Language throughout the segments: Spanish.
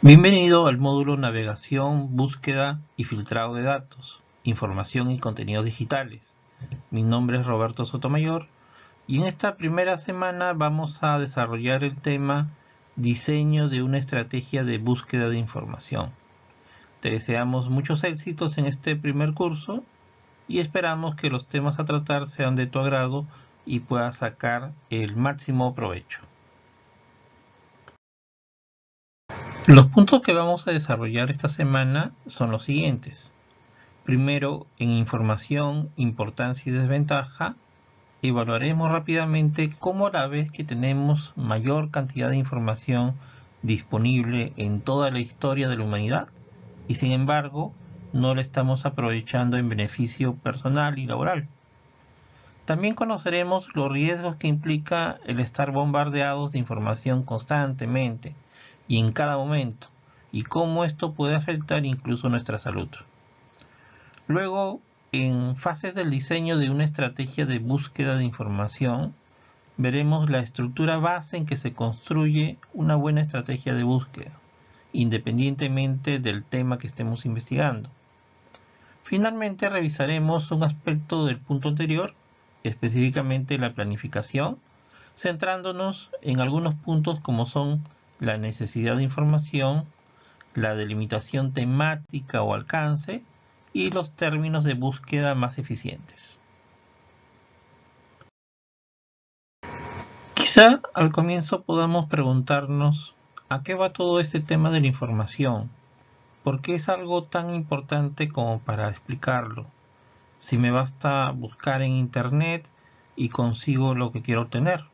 Bienvenido al módulo Navegación, Búsqueda y Filtrado de Datos, Información y Contenidos Digitales. Mi nombre es Roberto Sotomayor y en esta primera semana vamos a desarrollar el tema Diseño de una estrategia de búsqueda de información. Te deseamos muchos éxitos en este primer curso y esperamos que los temas a tratar sean de tu agrado y puedas sacar el máximo provecho. Los puntos que vamos a desarrollar esta semana son los siguientes. Primero, en información, importancia y desventaja, evaluaremos rápidamente cómo a la vez que tenemos mayor cantidad de información disponible en toda la historia de la humanidad y sin embargo no la estamos aprovechando en beneficio personal y laboral. También conoceremos los riesgos que implica el estar bombardeados de información constantemente, y en cada momento y cómo esto puede afectar incluso nuestra salud. Luego, en fases del diseño de una estrategia de búsqueda de información, veremos la estructura base en que se construye una buena estrategia de búsqueda, independientemente del tema que estemos investigando. Finalmente revisaremos un aspecto del punto anterior, específicamente la planificación, centrándonos en algunos puntos como son la necesidad de información, la delimitación temática o alcance y los términos de búsqueda más eficientes. Quizá al comienzo podamos preguntarnos ¿a qué va todo este tema de la información? ¿Por qué es algo tan importante como para explicarlo? Si me basta buscar en internet y consigo lo que quiero obtener.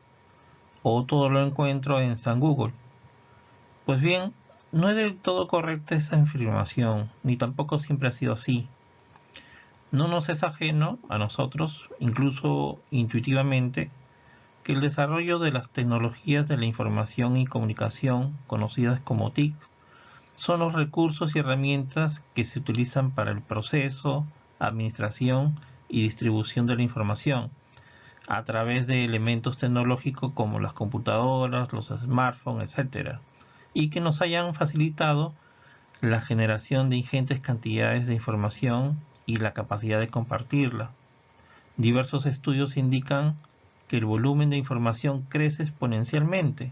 O todo lo encuentro en San Google. Pues bien, no es del todo correcta esa afirmación, ni tampoco siempre ha sido así. No nos es ajeno a nosotros, incluso intuitivamente, que el desarrollo de las tecnologías de la información y comunicación, conocidas como TIC, son los recursos y herramientas que se utilizan para el proceso, administración y distribución de la información, a través de elementos tecnológicos como las computadoras, los smartphones, etc y que nos hayan facilitado la generación de ingentes cantidades de información y la capacidad de compartirla. Diversos estudios indican que el volumen de información crece exponencialmente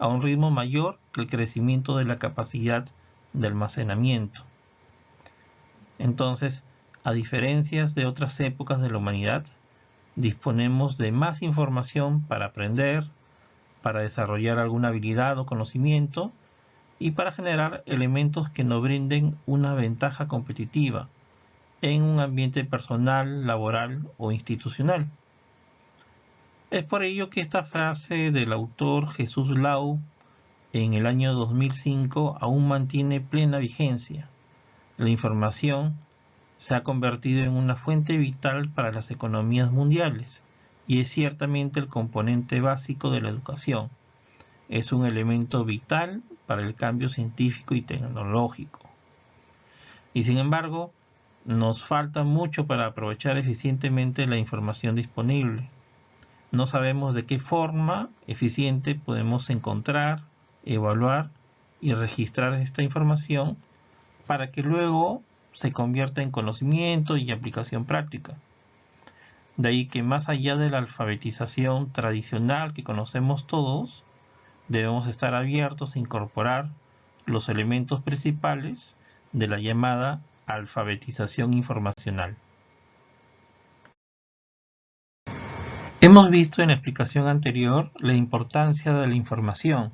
a un ritmo mayor que el crecimiento de la capacidad de almacenamiento. Entonces, a diferencia de otras épocas de la humanidad, disponemos de más información para aprender, para desarrollar alguna habilidad o conocimiento y para generar elementos que nos brinden una ventaja competitiva en un ambiente personal, laboral o institucional. Es por ello que esta frase del autor Jesús Lau en el año 2005 aún mantiene plena vigencia. La información se ha convertido en una fuente vital para las economías mundiales y es ciertamente el componente básico de la educación. Es un elemento vital para el cambio científico y tecnológico. Y sin embargo, nos falta mucho para aprovechar eficientemente la información disponible. No sabemos de qué forma eficiente podemos encontrar, evaluar y registrar esta información para que luego se convierta en conocimiento y aplicación práctica. De ahí que más allá de la alfabetización tradicional que conocemos todos, debemos estar abiertos a incorporar los elementos principales de la llamada alfabetización informacional. Hemos visto en la explicación anterior la importancia de la información,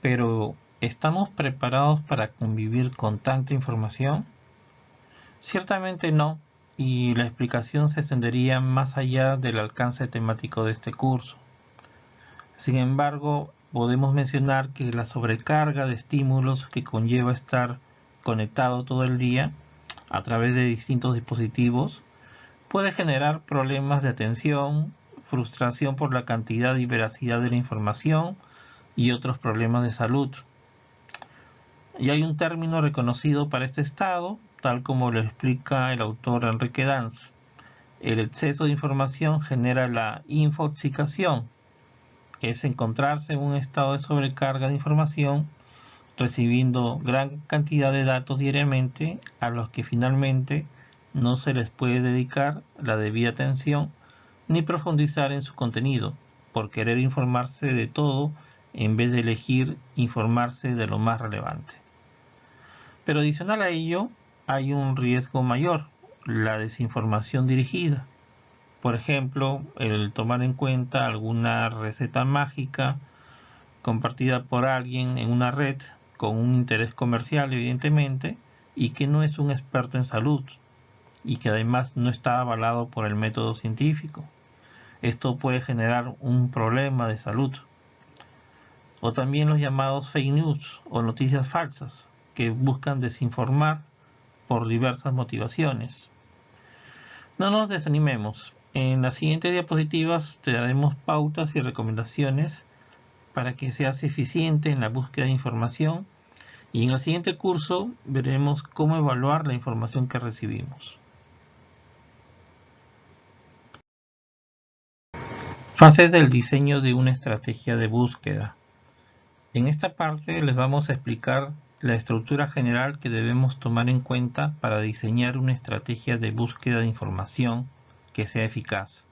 pero ¿estamos preparados para convivir con tanta información? Ciertamente no, y la explicación se extendería más allá del alcance temático de este curso. Sin embargo, podemos mencionar que la sobrecarga de estímulos que conlleva estar conectado todo el día a través de distintos dispositivos puede generar problemas de atención, frustración por la cantidad y veracidad de la información y otros problemas de salud. Y hay un término reconocido para este estado, tal como lo explica el autor Enrique Danz. El exceso de información genera la infoxicación, es encontrarse en un estado de sobrecarga de información recibiendo gran cantidad de datos diariamente a los que finalmente no se les puede dedicar la debida atención ni profundizar en su contenido por querer informarse de todo en vez de elegir informarse de lo más relevante. Pero adicional a ello hay un riesgo mayor, la desinformación dirigida. Por ejemplo, el tomar en cuenta alguna receta mágica compartida por alguien en una red con un interés comercial evidentemente y que no es un experto en salud y que además no está avalado por el método científico. Esto puede generar un problema de salud. O también los llamados fake news o noticias falsas que buscan desinformar por diversas motivaciones. No nos desanimemos. En las siguientes diapositivas te daremos pautas y recomendaciones para que seas eficiente en la búsqueda de información y en el siguiente curso veremos cómo evaluar la información que recibimos. Fases del diseño de una estrategia de búsqueda. En esta parte les vamos a explicar la estructura general que debemos tomar en cuenta para diseñar una estrategia de búsqueda de información que sea eficaz.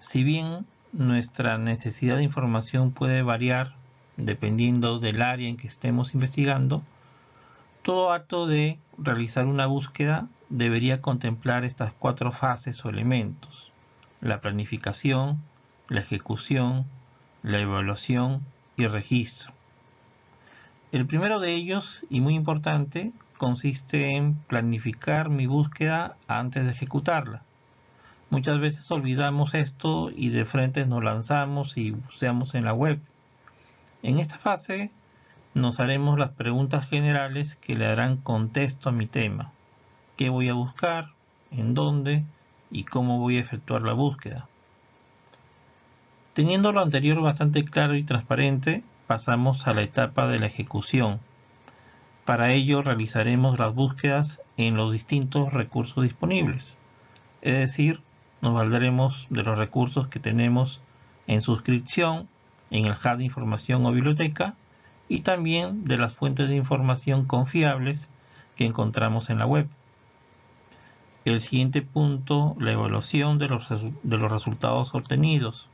Si bien nuestra necesidad de información puede variar dependiendo del área en que estemos investigando, todo acto de realizar una búsqueda debería contemplar estas cuatro fases o elementos. La planificación, la ejecución, la evaluación y registro. El primero de ellos, y muy importante, consiste en planificar mi búsqueda antes de ejecutarla. Muchas veces olvidamos esto y de frente nos lanzamos y buceamos en la web. En esta fase nos haremos las preguntas generales que le darán contexto a mi tema. ¿Qué voy a buscar? ¿En dónde? ¿Y cómo voy a efectuar la búsqueda? Teniendo lo anterior bastante claro y transparente, pasamos a la etapa de la ejecución. Para ello realizaremos las búsquedas en los distintos recursos disponibles, es decir, nos valdremos de los recursos que tenemos en suscripción, en el hub de información o biblioteca y también de las fuentes de información confiables que encontramos en la web. El siguiente punto, la evaluación de los, de los resultados obtenidos.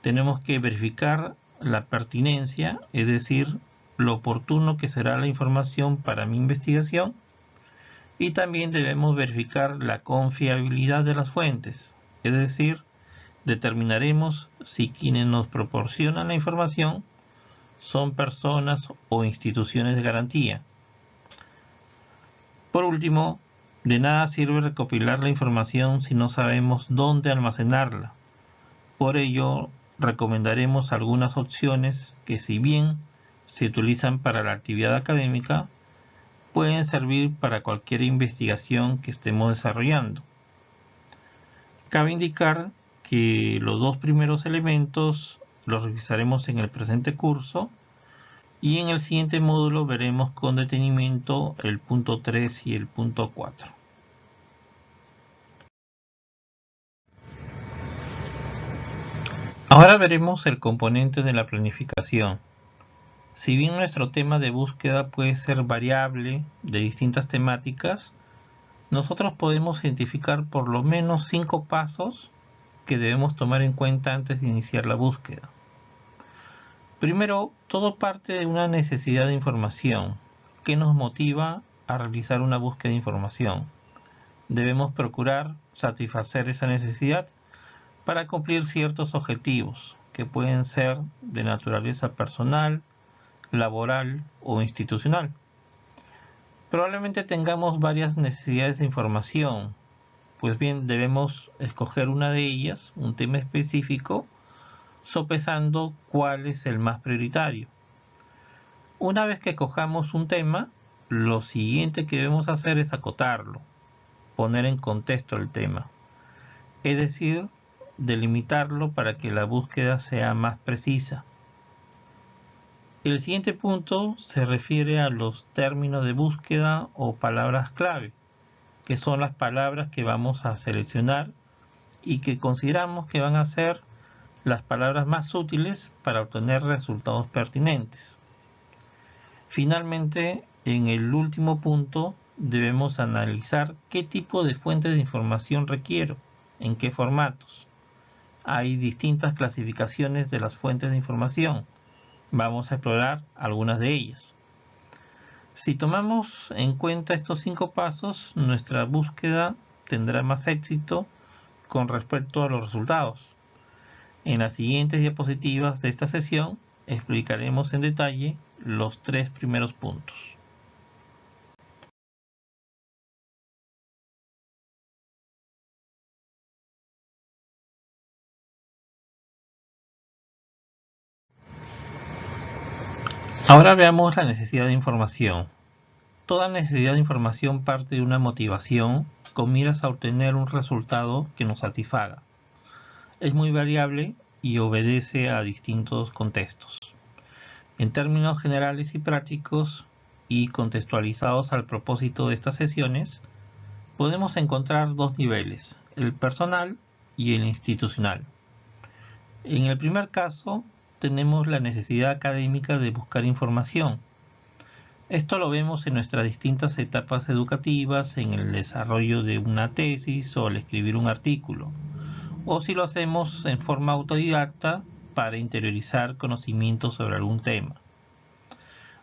Tenemos que verificar la pertinencia, es decir, lo oportuno que será la información para mi investigación y también debemos verificar la confiabilidad de las fuentes, es decir, determinaremos si quienes nos proporcionan la información son personas o instituciones de garantía. Por último, de nada sirve recopilar la información si no sabemos dónde almacenarla. Por ello, recomendaremos algunas opciones que si bien se utilizan para la actividad académica, pueden servir para cualquier investigación que estemos desarrollando. Cabe indicar que los dos primeros elementos los revisaremos en el presente curso y en el siguiente módulo veremos con detenimiento el punto 3 y el punto 4. Ahora veremos el componente de la planificación. Si bien nuestro tema de búsqueda puede ser variable de distintas temáticas, nosotros podemos identificar por lo menos cinco pasos que debemos tomar en cuenta antes de iniciar la búsqueda. Primero, todo parte de una necesidad de información. ¿Qué nos motiva a realizar una búsqueda de información? Debemos procurar satisfacer esa necesidad para cumplir ciertos objetivos que pueden ser de naturaleza personal, laboral o institucional. Probablemente tengamos varias necesidades de información, pues bien debemos escoger una de ellas, un tema específico, sopesando cuál es el más prioritario. Una vez que cojamos un tema, lo siguiente que debemos hacer es acotarlo, poner en contexto el tema, es decir, delimitarlo para que la búsqueda sea más precisa. El siguiente punto se refiere a los términos de búsqueda o palabras clave, que son las palabras que vamos a seleccionar y que consideramos que van a ser las palabras más útiles para obtener resultados pertinentes. Finalmente, en el último punto, debemos analizar qué tipo de fuentes de información requiero, en qué formatos. Hay distintas clasificaciones de las fuentes de información. Vamos a explorar algunas de ellas. Si tomamos en cuenta estos cinco pasos, nuestra búsqueda tendrá más éxito con respecto a los resultados. En las siguientes diapositivas de esta sesión explicaremos en detalle los tres primeros puntos. Ahora veamos la necesidad de información. Toda necesidad de información parte de una motivación con miras a obtener un resultado que nos satisfaga. Es muy variable y obedece a distintos contextos. En términos generales y prácticos y contextualizados al propósito de estas sesiones, podemos encontrar dos niveles, el personal y el institucional. En el primer caso, tenemos la necesidad académica de buscar información. Esto lo vemos en nuestras distintas etapas educativas, en el desarrollo de una tesis o al escribir un artículo, o si lo hacemos en forma autodidacta para interiorizar conocimientos sobre algún tema.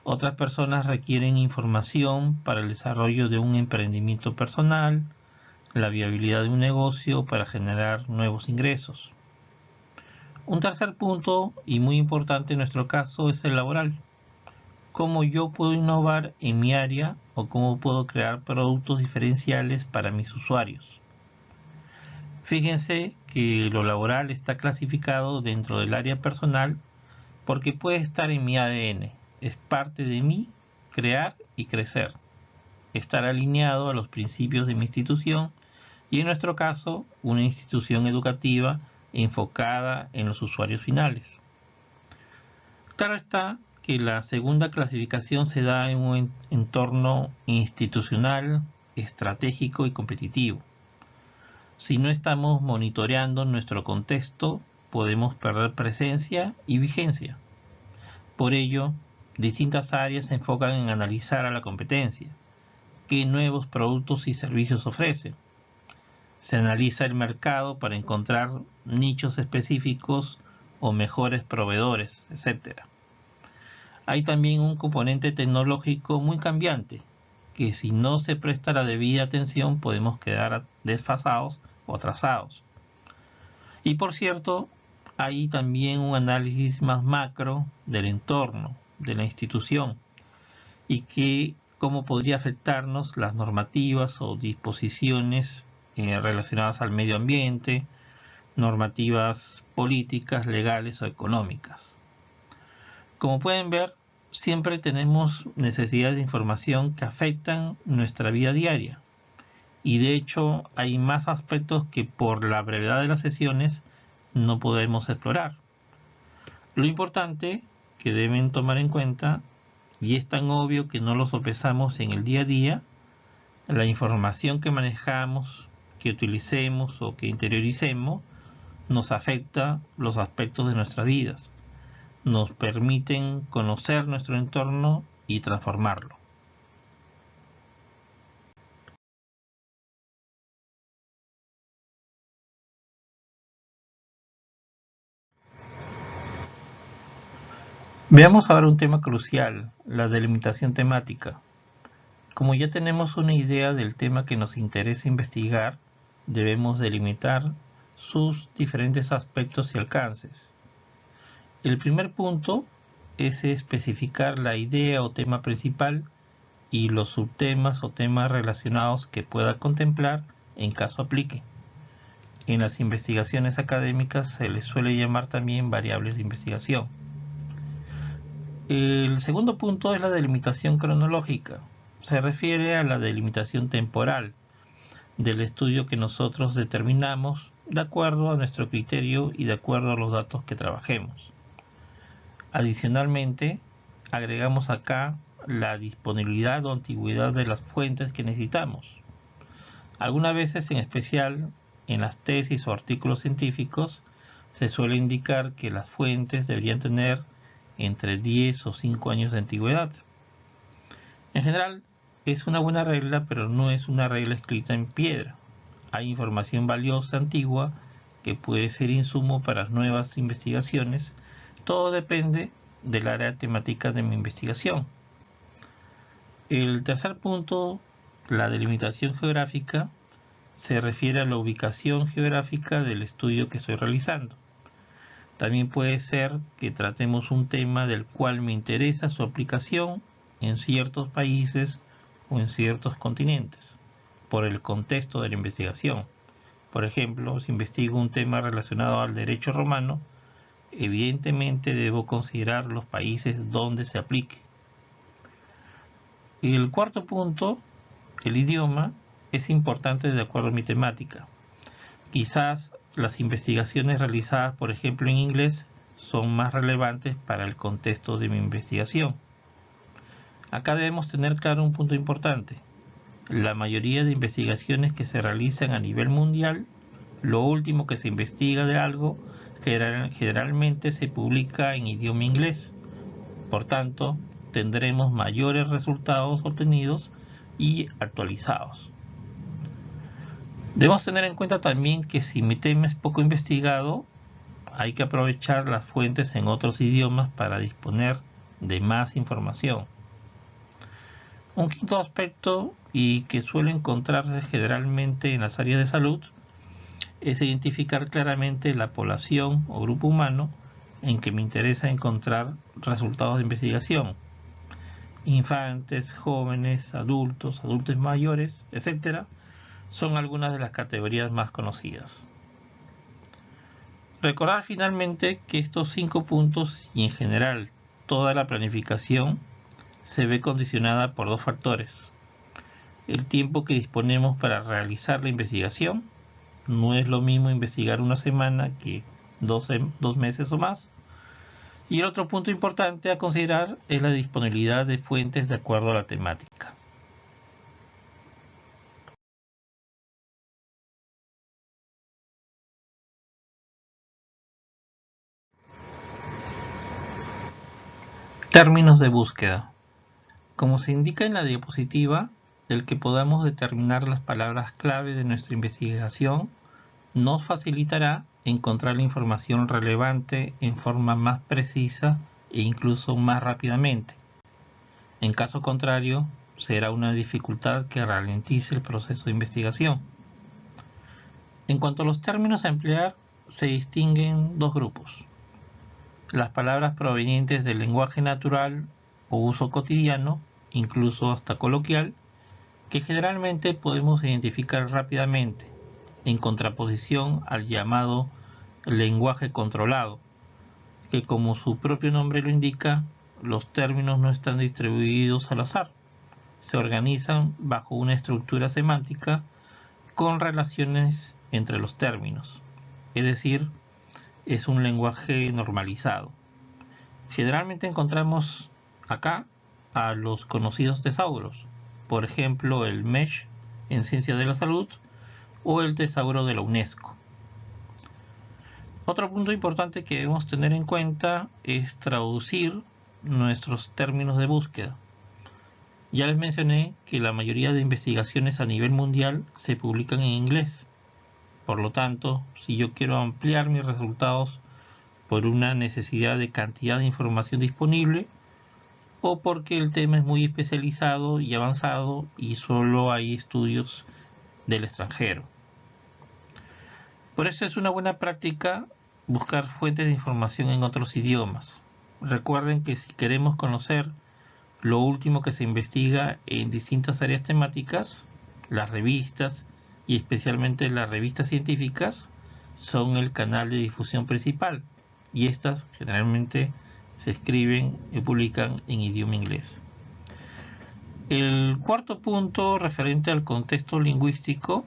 Otras personas requieren información para el desarrollo de un emprendimiento personal, la viabilidad de un negocio para generar nuevos ingresos. Un tercer punto, y muy importante en nuestro caso, es el laboral. Cómo yo puedo innovar en mi área o cómo puedo crear productos diferenciales para mis usuarios. Fíjense que lo laboral está clasificado dentro del área personal porque puede estar en mi ADN. Es parte de mí crear y crecer. Estar alineado a los principios de mi institución y en nuestro caso una institución educativa enfocada en los usuarios finales. Claro está que la segunda clasificación se da en un entorno institucional, estratégico y competitivo. Si no estamos monitoreando nuestro contexto, podemos perder presencia y vigencia. Por ello, distintas áreas se enfocan en analizar a la competencia, qué nuevos productos y servicios ofrecen, se analiza el mercado para encontrar nichos específicos o mejores proveedores, etc. Hay también un componente tecnológico muy cambiante, que si no se presta la debida atención podemos quedar desfasados o atrasados. Y por cierto, hay también un análisis más macro del entorno, de la institución, y que cómo podría afectarnos las normativas o disposiciones eh, relacionadas al medio ambiente, normativas políticas, legales o económicas. Como pueden ver, siempre tenemos necesidades de información que afectan nuestra vida diaria. Y de hecho hay más aspectos que por la brevedad de las sesiones no podemos explorar. Lo importante que deben tomar en cuenta, y es tan obvio que no lo sopesamos en el día a día, la información que manejamos, que utilicemos o que interioricemos nos afecta los aspectos de nuestras vidas, nos permiten conocer nuestro entorno y transformarlo. Veamos ahora un tema crucial, la delimitación temática. Como ya tenemos una idea del tema que nos interesa investigar, debemos delimitar sus diferentes aspectos y alcances. El primer punto es especificar la idea o tema principal y los subtemas o temas relacionados que pueda contemplar en caso aplique. En las investigaciones académicas se les suele llamar también variables de investigación. El segundo punto es la delimitación cronológica. Se refiere a la delimitación temporal del estudio que nosotros determinamos de acuerdo a nuestro criterio y de acuerdo a los datos que trabajemos. Adicionalmente, agregamos acá la disponibilidad o antigüedad de las fuentes que necesitamos. Algunas veces, en especial en las tesis o artículos científicos, se suele indicar que las fuentes deberían tener entre 10 o 5 años de antigüedad. En general, es una buena regla, pero no es una regla escrita en piedra. Hay información valiosa antigua que puede ser insumo para nuevas investigaciones. Todo depende del área temática de mi investigación. El tercer punto, la delimitación geográfica, se refiere a la ubicación geográfica del estudio que estoy realizando. También puede ser que tratemos un tema del cual me interesa su aplicación en ciertos países en ciertos continentes, por el contexto de la investigación. Por ejemplo, si investigo un tema relacionado al derecho romano, evidentemente debo considerar los países donde se aplique. Y el cuarto punto, el idioma, es importante de acuerdo a mi temática. Quizás las investigaciones realizadas, por ejemplo, en inglés son más relevantes para el contexto de mi investigación. Acá debemos tener claro un punto importante. La mayoría de investigaciones que se realizan a nivel mundial, lo último que se investiga de algo generalmente se publica en idioma inglés. Por tanto, tendremos mayores resultados obtenidos y actualizados. Debemos tener en cuenta también que si mi tema es poco investigado, hay que aprovechar las fuentes en otros idiomas para disponer de más información. Un quinto aspecto y que suele encontrarse generalmente en las áreas de salud es identificar claramente la población o grupo humano en que me interesa encontrar resultados de investigación. Infantes, jóvenes, adultos, adultos mayores, etc., son algunas de las categorías más conocidas. Recordar finalmente que estos cinco puntos y en general toda la planificación se ve condicionada por dos factores. El tiempo que disponemos para realizar la investigación. No es lo mismo investigar una semana que dos, meses o más. Y el otro punto importante a considerar es la disponibilidad de fuentes de acuerdo a la temática. Términos de búsqueda. Como se indica en la diapositiva, el que podamos determinar las palabras clave de nuestra investigación nos facilitará encontrar la información relevante en forma más precisa e incluso más rápidamente. En caso contrario, será una dificultad que ralentice el proceso de investigación. En cuanto a los términos a emplear, se distinguen dos grupos las palabras provenientes del lenguaje natural o uso cotidiano, incluso hasta coloquial, que generalmente podemos identificar rápidamente, en contraposición al llamado lenguaje controlado, que como su propio nombre lo indica, los términos no están distribuidos al azar, se organizan bajo una estructura semántica con relaciones entre los términos, es decir, es un lenguaje normalizado. Generalmente encontramos acá a los conocidos tesauros, por ejemplo el MESH en Ciencia de la Salud o el tesauro de la UNESCO. Otro punto importante que debemos tener en cuenta es traducir nuestros términos de búsqueda. Ya les mencioné que la mayoría de investigaciones a nivel mundial se publican en inglés. Por lo tanto, si yo quiero ampliar mis resultados por una necesidad de cantidad de información disponible o porque el tema es muy especializado y avanzado y solo hay estudios del extranjero. Por eso es una buena práctica buscar fuentes de información en otros idiomas. Recuerden que si queremos conocer lo último que se investiga en distintas áreas temáticas, las revistas y especialmente las revistas científicas son el canal de difusión principal y estas generalmente se escriben y publican en idioma inglés. El cuarto punto referente al contexto lingüístico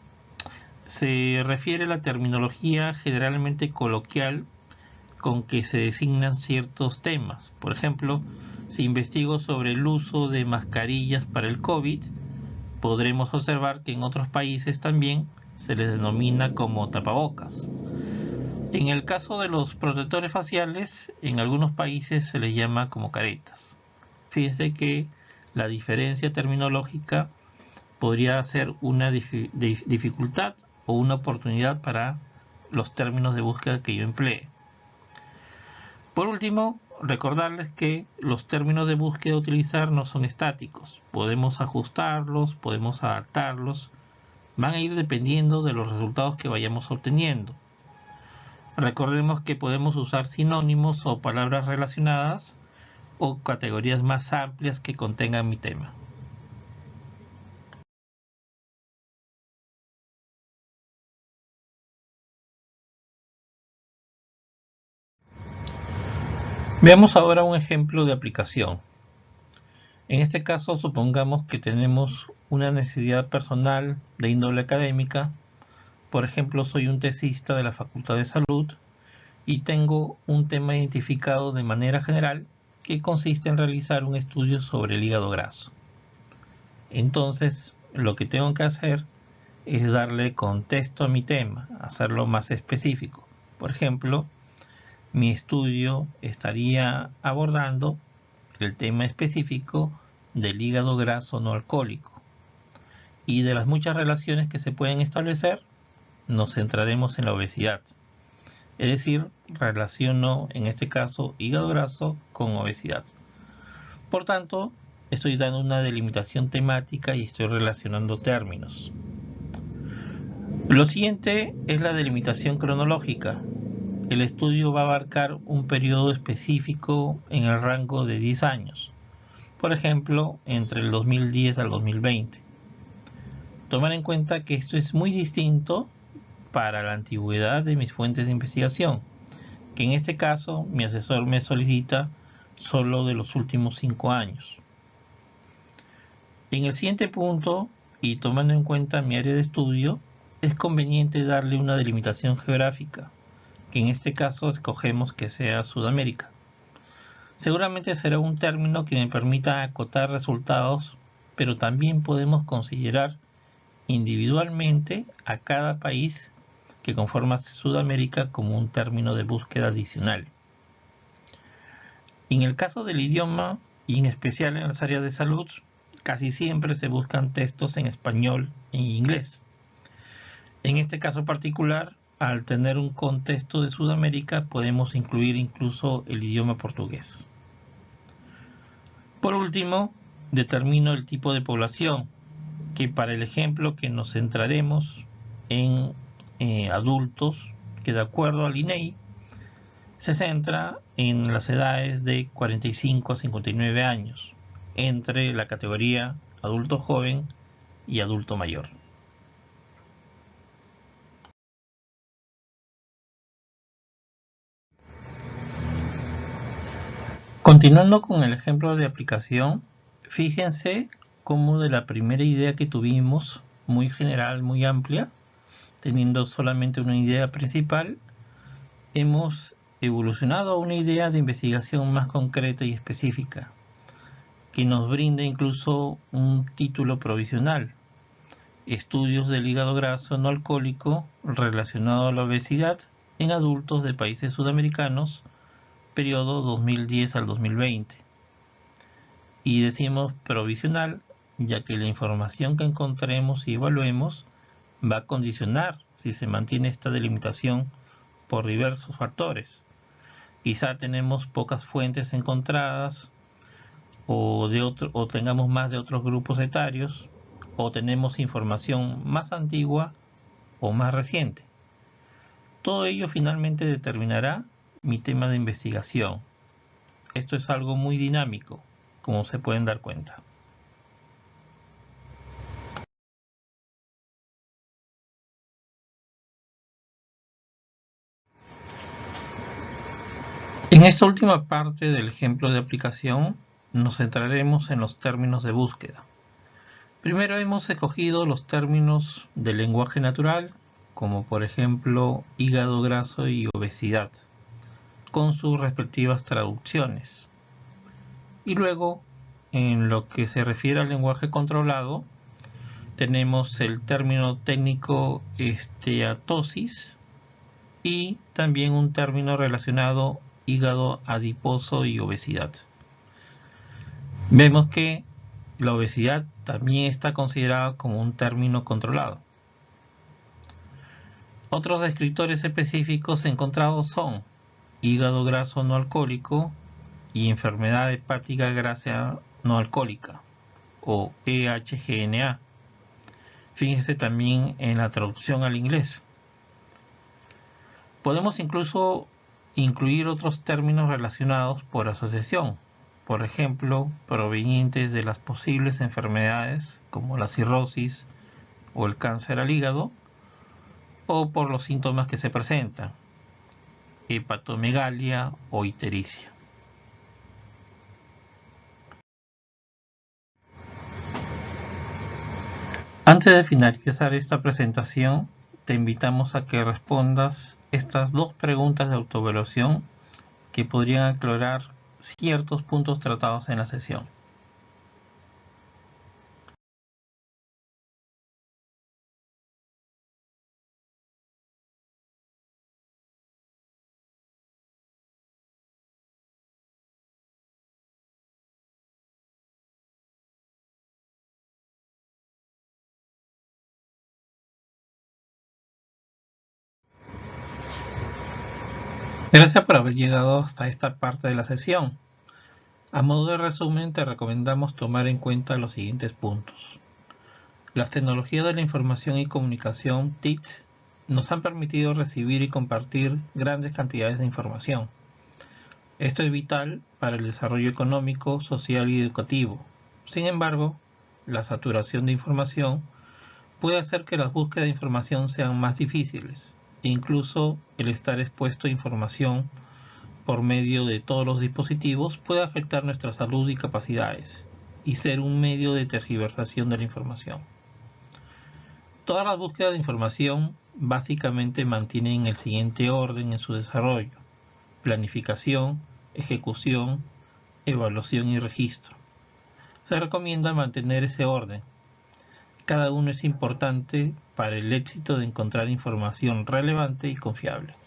se refiere a la terminología generalmente coloquial con que se designan ciertos temas. Por ejemplo, si investigo sobre el uso de mascarillas para el COVID, podremos observar que en otros países también se les denomina como tapabocas. En el caso de los protectores faciales, en algunos países se les llama como caretas. Fíjense que la diferencia terminológica podría ser una dificultad o una oportunidad para los términos de búsqueda que yo emplee. Por último, recordarles que los términos de búsqueda a utilizar no son estáticos. Podemos ajustarlos, podemos adaptarlos. Van a ir dependiendo de los resultados que vayamos obteniendo. Recordemos que podemos usar sinónimos o palabras relacionadas o categorías más amplias que contengan mi tema. Veamos ahora un ejemplo de aplicación. En este caso supongamos que tenemos una necesidad personal de índole académica. Por ejemplo, soy un tesista de la Facultad de Salud y tengo un tema identificado de manera general que consiste en realizar un estudio sobre el hígado graso. Entonces, lo que tengo que hacer es darle contexto a mi tema, hacerlo más específico. Por ejemplo, mi estudio estaría abordando el tema específico del hígado graso no alcohólico. Y de las muchas relaciones que se pueden establecer, nos centraremos en la obesidad. Es decir, relaciono en este caso hígado graso con obesidad. Por tanto, estoy dando una delimitación temática y estoy relacionando términos. Lo siguiente es la delimitación cronológica. El estudio va a abarcar un periodo específico en el rango de 10 años. Por ejemplo, entre el 2010 al 2020. Tomar en cuenta que esto es muy distinto para la antigüedad de mis fuentes de investigación, que en este caso mi asesor me solicita solo de los últimos cinco años. En el siguiente punto, y tomando en cuenta mi área de estudio, es conveniente darle una delimitación geográfica, que en este caso escogemos que sea Sudamérica. Seguramente será un término que me permita acotar resultados, pero también podemos considerar individualmente a cada país que conforma Sudamérica como un término de búsqueda adicional. En el caso del idioma, y en especial en las áreas de salud, casi siempre se buscan textos en español e inglés. En este caso particular, al tener un contexto de Sudamérica, podemos incluir incluso el idioma portugués. Por último, determino el tipo de población, que para el ejemplo que nos centraremos en eh, adultos que de acuerdo al INEI se centra en las edades de 45 a 59 años entre la categoría adulto joven y adulto mayor. Continuando con el ejemplo de aplicación, fíjense cómo de la primera idea que tuvimos, muy general, muy amplia, teniendo solamente una idea principal, hemos evolucionado a una idea de investigación más concreta y específica, que nos brinda incluso un título provisional, Estudios del hígado graso no alcohólico relacionado a la obesidad en adultos de países sudamericanos, periodo 2010 al 2020. Y decimos provisional, ya que la información que encontremos y evaluemos va a condicionar si se mantiene esta delimitación por diversos factores. Quizá tenemos pocas fuentes encontradas o, de otro, o tengamos más de otros grupos etarios o tenemos información más antigua o más reciente. Todo ello finalmente determinará mi tema de investigación. Esto es algo muy dinámico, como se pueden dar cuenta. Esta última parte del ejemplo de aplicación nos centraremos en los términos de búsqueda. Primero hemos escogido los términos del lenguaje natural, como por ejemplo hígado graso y obesidad, con sus respectivas traducciones. Y luego, en lo que se refiere al lenguaje controlado, tenemos el término técnico esteatosis y también un término relacionado hígado adiposo y obesidad. Vemos que La obesidad también está considerada como un término controlado. Otros descriptores específicos encontrados son hígado graso no alcohólico y enfermedad hepática grasa no alcohólica o EHGNA. Fíjense también en la traducción al inglés. Podemos incluso incluir otros términos relacionados por asociación, por ejemplo, provenientes de las posibles enfermedades como la cirrosis o el cáncer al hígado, o por los síntomas que se presentan, hepatomegalia o ictericia. Antes de finalizar esta presentación, te invitamos a que respondas estas dos preguntas de autoevaluación que podrían aclarar ciertos puntos tratados en la sesión. Gracias por haber llegado hasta esta parte de la sesión. A modo de resumen, te recomendamos tomar en cuenta los siguientes puntos. Las tecnologías de la información y comunicación TIC nos han permitido recibir y compartir grandes cantidades de información. Esto es vital para el desarrollo económico, social y educativo. Sin embargo, la saturación de información puede hacer que las búsquedas de información sean más difíciles incluso el estar expuesto a información por medio de todos los dispositivos puede afectar nuestra salud y capacidades y ser un medio de tergiversación de la información. Todas las búsquedas de información básicamente mantienen el siguiente orden en su desarrollo. Planificación, ejecución, evaluación y registro. Se recomienda mantener ese orden cada uno es importante para el éxito de encontrar información relevante y confiable.